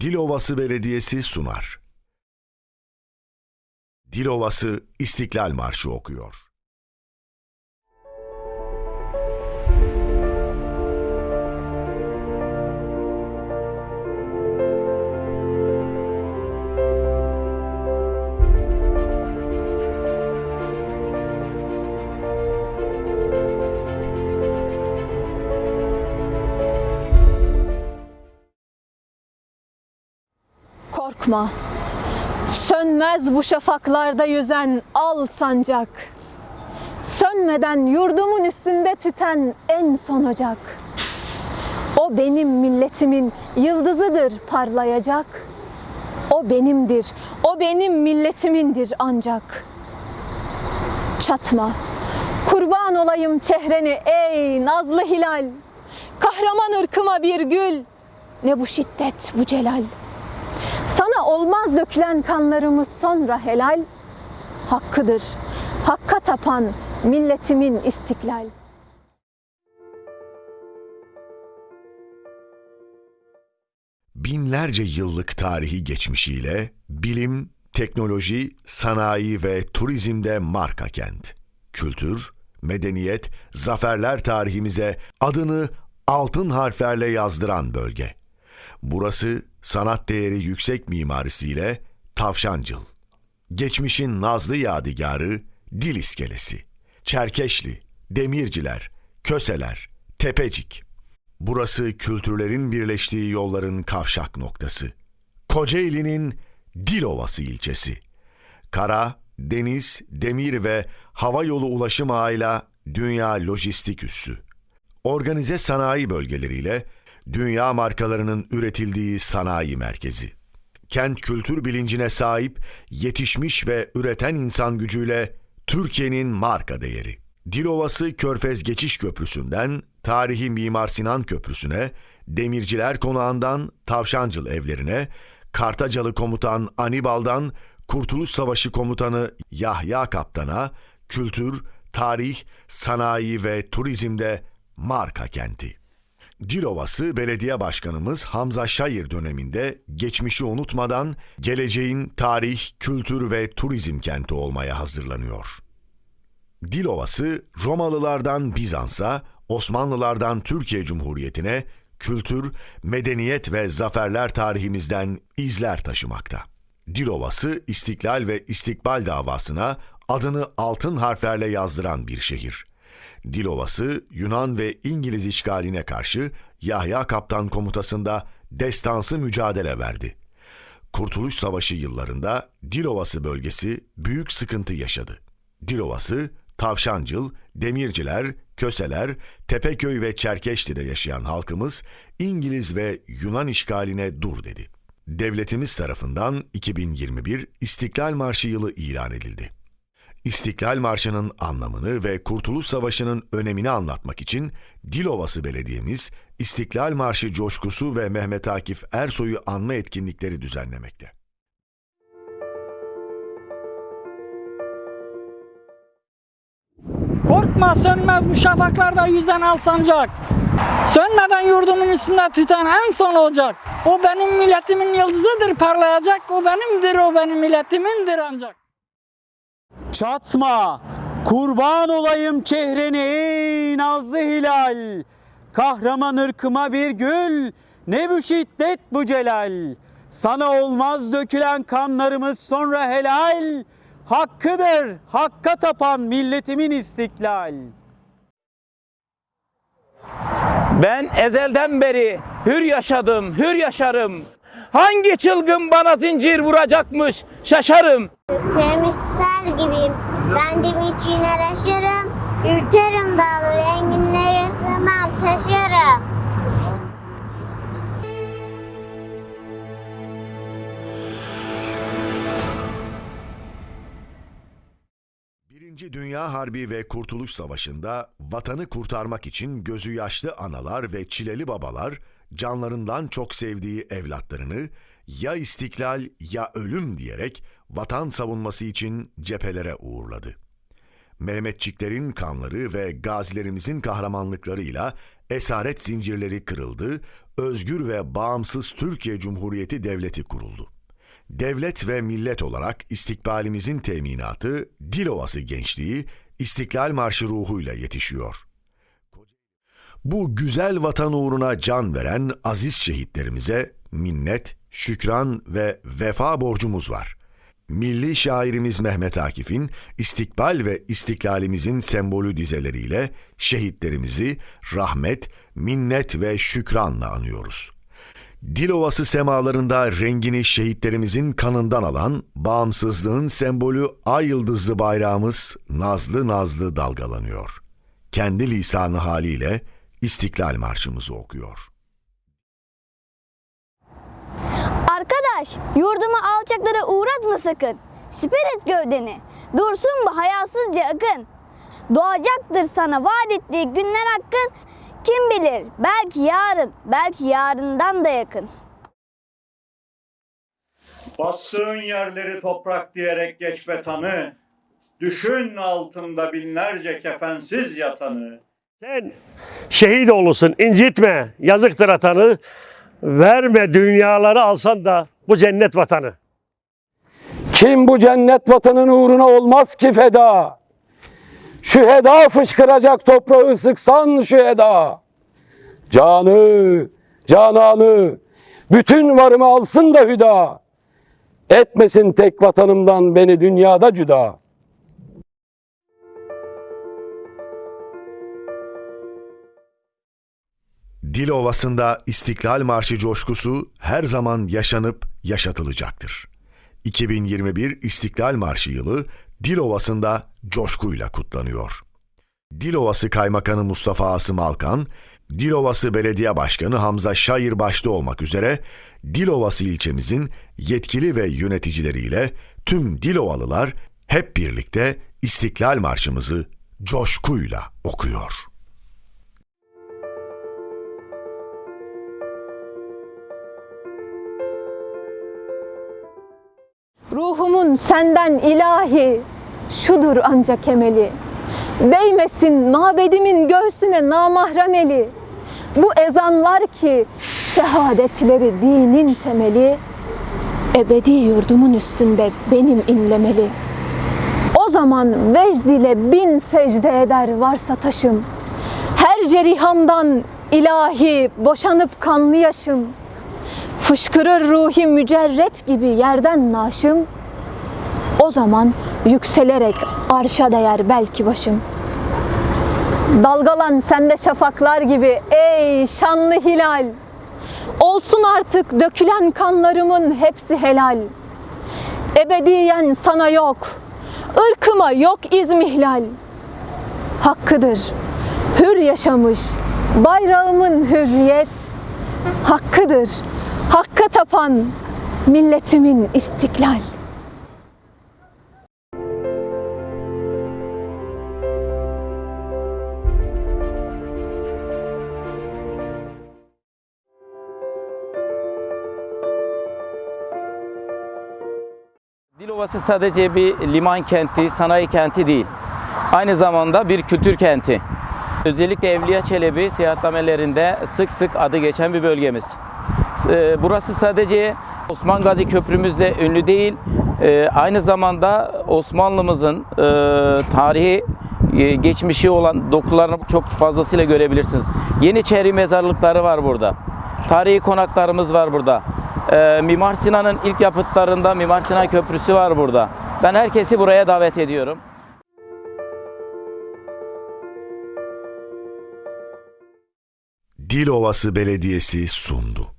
Dilovası Belediyesi sunar. Dilovası İstiklal Marşı okuyor. Korkma. Sönmez bu şafaklarda yüzen al sancak. Sönmeden yurdumun üstünde tüten en son ocak. O benim milletimin yıldızıdır parlayacak. O benimdir, o benim milletimindir ancak. Çatma, kurban olayım çehreni ey nazlı hilal. Kahraman ırkıma bir gül, ne bu şiddet bu celal. Olmaz dökülen kanlarımız sonra helal. Hakkıdır, hakka tapan milletimin istiklal. Binlerce yıllık tarihi geçmişiyle bilim, teknoloji, sanayi ve turizmde marka kent. Kültür, medeniyet, zaferler tarihimize adını altın harflerle yazdıran bölge. Burası sanat değeri yüksek mimarisiyle Tavşancıl. Geçmişin nazlı yadigarı Dil iskelesi. Çerkeşli, Demirciler, Köseler, Tepecik. Burası kültürlerin birleştiği yolların kavşak noktası. Kocaeli'nin Dilovası ilçesi. Kara, deniz, demir ve hava yolu ulaşım ağıyla dünya lojistik üssü. Organize sanayi bölgeleriyle dünya markalarının üretildiği sanayi merkezi. Kent kültür bilincine sahip, yetişmiş ve üreten insan gücüyle Türkiye'nin marka değeri. Dilovası Körfez Geçiş Köprüsü'nden tarihi Mimar Sinan Köprüsü'ne, Demirciler Konağı'ndan Tavşancıl evlerine, Kartacalı Komutan Anibal'dan Kurtuluş Savaşı Komutanı Yahya Kaptan'a, kültür, tarih, sanayi ve turizmde marka kenti. Dilovası Belediye Başkanımız Hamza Şayır döneminde geçmişi unutmadan geleceğin tarih, kültür ve turizm kenti olmaya hazırlanıyor. Dilovası Romalılardan Bizans'a, Osmanlılardan Türkiye Cumhuriyeti'ne kültür, medeniyet ve zaferler tarihimizden izler taşımakta. Dilovası İstiklal ve İstikbal davasına adını altın harflerle yazdıran bir şehir. Dilovası Yunan ve İngiliz işgaline karşı Yahya Kaptan komutasında destansı mücadele verdi. Kurtuluş Savaşı yıllarında Dilovası bölgesi büyük sıkıntı yaşadı. Dilovası, Tavşancıl, Demirciler, Köseler, Tepeköy ve Çerkeşli'de yaşayan halkımız İngiliz ve Yunan işgaline dur dedi. Devletimiz tarafından 2021 İstiklal Marşı yılı ilan edildi. İstiklal Marşı'nın anlamını ve Kurtuluş Savaşı'nın önemini anlatmak için Dilovası Belediye'miz İstiklal Marşı coşkusu ve Mehmet Akif Ersoy'u anma etkinlikleri düzenlemekte. Korkma sönmez bu şafaklarda yüzen al. Sönmeden yurdumun üstünde tüten en son olacak. O benim milletimin yıldızıdır parlayacak. O benimdir o benim milletimindir ancak. Çatma, kurban olayım çehreni ey nazlı hilal. Kahraman ırkıma bir gül, ne bu şiddet bu celal. Sana olmaz dökülen kanlarımız sonra helal. Hakkıdır, hakka tapan milletimin istiklal. Ben ezelden beri hür yaşadım, hür yaşarım. Hangi çılgın bana zincir vuracakmış şaşarım. Sevmişler de içine yaşarım. Ürterim dağları, enginleri sığmam taşırım. Birinci Dünya Harbi ve Kurtuluş Savaşı'nda vatanı kurtarmak için gözü yaşlı analar ve çileli babalar canlarından çok sevdiği evlatlarını ya istiklal ya ölüm diyerek vatan savunması için cephelere uğurladı. Mehmetçiklerin kanları ve gazilerimizin kahramanlıklarıyla esaret zincirleri kırıldı, özgür ve bağımsız Türkiye Cumhuriyeti Devleti kuruldu. Devlet ve millet olarak istikbalimizin teminatı Dilovası gençliği İstiklal Marşı ruhuyla yetişiyor. Bu güzel vatan uğruna can veren aziz şehitlerimize minnet, şükran ve vefa borcumuz var. Milli şairimiz Mehmet Akif'in istikbal ve istiklalimizin sembolü dizeleriyle şehitlerimizi rahmet, minnet ve şükranla anıyoruz. Dilovası semalarında rengini şehitlerimizin kanından alan bağımsızlığın sembolü ay yıldızlı bayrağımız nazlı nazlı dalgalanıyor. Kendi lisanı haliyle İstiklal Marşımızı okuyor. Arkadaş, yurdumu alçaklara uğratma sakın. Siper et gövdeni. Dursun bu hayasızca akın. Doğacaktır sana vaat ettiği günler hakkın. Kim bilir belki yarın, belki yarından da yakın. Bastığın yerleri toprak diyerek geç betanı, düşün altında binlerce kefensiz yatanı. Sen şehit olursun, incitme, yazıktır atanı. Verme dünyaları alsan da bu cennet vatanı. Kim bu cennet vatanın uğruna olmaz ki feda? Şüheda fışkıracak toprağı sıksan şüheda. Canı, cananı, bütün varımı alsın da hüda. Etmesin tek vatanımdan beni dünyada cüda. Dil Ovası'nda İstiklal Marşı coşkusu her zaman yaşanıp yaşatılacaktır. 2021 İstiklal Marşı yılı Dil Ovası'nda coşkuyla kutlanıyor. Dil Ovası Kaymakamı Mustafa Asım Alkan, Dil Ovası Belediye Başkanı Hamza Şair başta olmak üzere Dil Ovası ilçemizin yetkili ve yöneticileriyle tüm Dilovalılar hep birlikte İstiklal Marşımızı coşkuyla okuyor. Ruhumun senden ilahi şudur ancak emeli. Değmesin mabedimin göğsüne namahrem eli. Bu ezanlar ki şehadetleri dinin temeli. Ebedi yurdumun üstünde benim inlemeli. O zaman vecd ile bin secde eder varsa taşım. Her cerihamdan ilahi boşanıp kanlı yaşım. Fışkırır ruhi mücerret gibi yerden naşım. O zaman yükselerek arşa değer belki başım. Dalgalan sende şafaklar gibi ey şanlı hilal. Olsun artık dökülen kanlarımın hepsi helal. Ebediyen sana yok, ırkıma yok izmihlal. Hakkıdır, hür yaşamış bayrağımın hürriyet. Hakkıdır, hakka tapan milletimin istiklal. Dilovası sadece bir liman kenti, sanayi kenti değil. Aynı zamanda bir kültür kenti. Özellikle Evliya Çelebi seyahatnamelerinde sık sık adı geçen bir bölgemiz. Ee, Burası sadece Osman Gazi Köprümüzle ünlü değil, ee, aynı zamanda Osmanlımızın e, tarihi e, geçmişi olan dokularını çok fazlasıyla görebilirsiniz. Yeniçeri mezarlıkları var burada. Tarihi konaklarımız var burada. Ee, Mimar Sinan'ın ilk yapıtlarında Mimar Sinan Köprüsü var burada. Ben herkesi buraya davet ediyorum. Dil Ovası Belediyesi sundu.